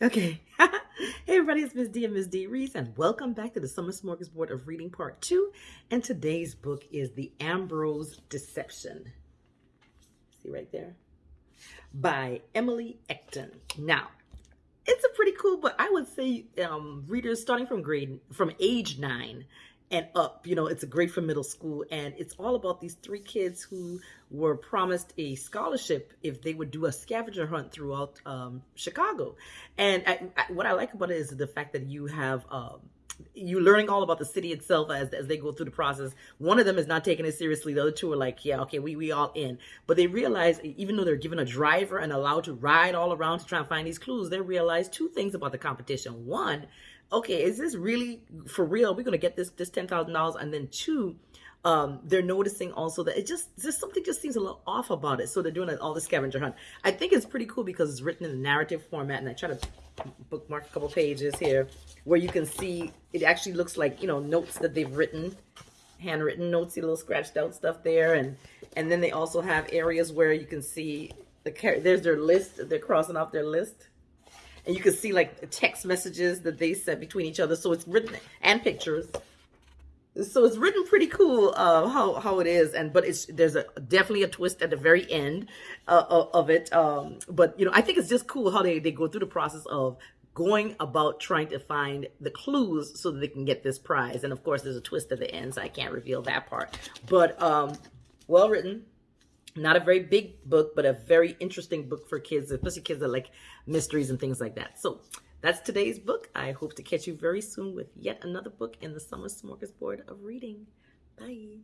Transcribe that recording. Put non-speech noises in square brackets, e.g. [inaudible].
Okay. [laughs] hey everybody, it's Miss D and Miss D Reese, and welcome back to the Summer Smorgasbord of Reading Part 2. And today's book is The Ambrose Deception. See right there? By Emily Ecton. Now, it's a pretty cool book. I would say um, readers starting from grade from age nine and up. You know, it's a great for middle school, and it's all about these three kids who were promised a scholarship if they would do a scavenger hunt throughout um, Chicago. And I, I, what I like about it is the fact that you have. Um, you learning all about the city itself as, as they go through the process. One of them is not taking it seriously. The other two are like, yeah, okay, we, we all in. But they realize, even though they're given a driver and allowed to ride all around to try and find these clues, they realize two things about the competition. One, okay, is this really for real? We're gonna get this this ten thousand dollars, and then two, um, they're noticing also that it just just something just seems a little off about it. So they're doing all the scavenger hunt. I think it's pretty cool because it's written in a narrative format, and I try to bookmark a couple pages here where you can see it actually looks like you know notes that they've written handwritten notes see little scratched out stuff there and and then they also have areas where you can see the there's their list they're crossing off their list and you can see like text messages that they sent between each other. So it's written and pictures. So it's written pretty cool uh, how how it is, and but it's there's a definitely a twist at the very end uh, of it. Um, but you know, I think it's just cool how they they go through the process of going about trying to find the clues so that they can get this prize. And of course, there's a twist at the end, so I can't reveal that part. But um, well written, not a very big book, but a very interesting book for kids, especially kids that like mysteries and things like that. So that's today's book. I hope to catch you very soon with yet another book in the Summer Smorgasbord of Reading. Bye.